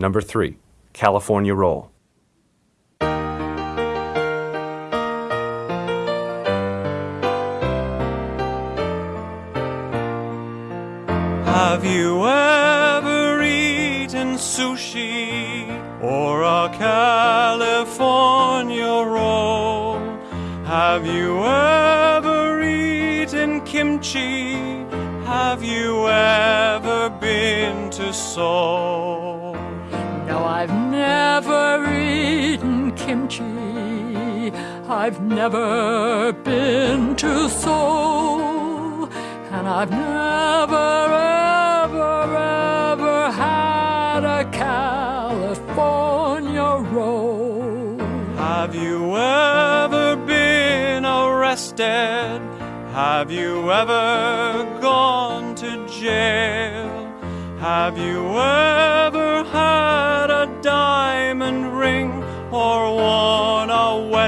Number 3. California Roll. Have you ever eaten sushi or a California roll? Have you ever eaten kimchi? Have you ever been to Seoul? No, I've never eaten kimchi. I've never been to Seoul. And I've never, ever, ever had a California roll. Have you ever been arrested? Have you ever gone to jail? Have you ever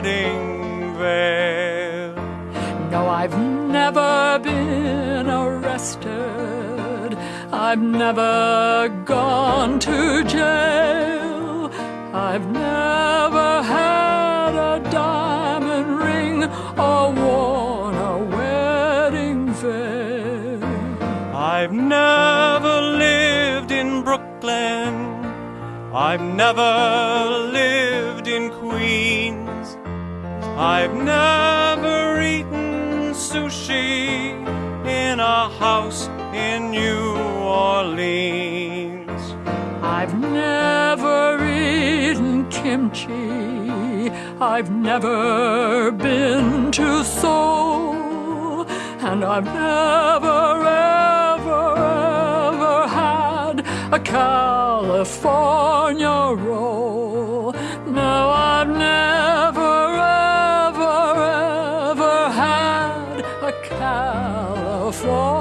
wedding veil? No, I've never been arrested. I've never gone to jail. I've never had a diamond ring or worn a wedding veil. I've never lived in Brooklyn. I've never lived. I've never eaten sushi in a house in New Orleans. I've never eaten kimchi. I've never been to Seoul. And I've never, ever, ever had a California roll. Ever,